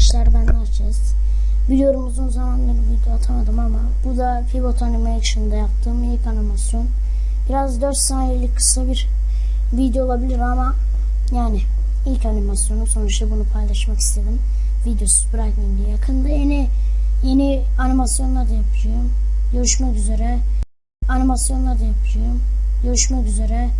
arkadaşlar ben Narçez. Biliyorum uzun zamandır video atamadım ama bu da Pivot Animation'da yaptığım ilk animasyon. Biraz 4 saniyelik kısa bir video olabilir ama yani ilk animasyonu sonuçta bunu paylaşmak istedim. Videosuz bırakmayayım diye. Yakında yeni yeni animasyonlar da yapacağım. Görüşmek üzere. Animasyonlar da yapacağım. Görüşmek üzere.